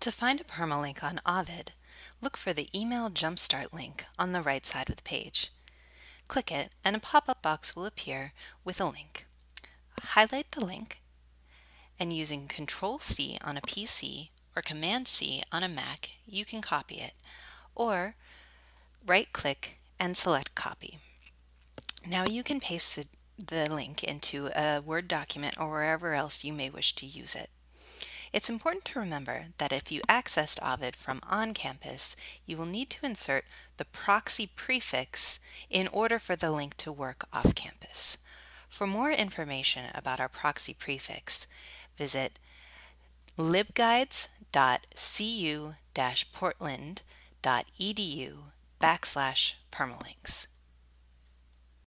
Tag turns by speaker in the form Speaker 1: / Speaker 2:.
Speaker 1: To find a permalink on Ovid, look for the Email Jumpstart link on the right side of the page. Click it and a pop-up box will appear with a link. Highlight the link and using Control-C on a PC or Command-C on a Mac, you can copy it, or right-click and select Copy. Now you can paste the, the link into a Word document or wherever else you may wish to use it. It's important to remember that if you accessed Ovid from on campus, you will need to insert the proxy prefix in order for the link to work off campus. For more information about our proxy prefix, visit libguides.cu-portland.edu backslash permalinks.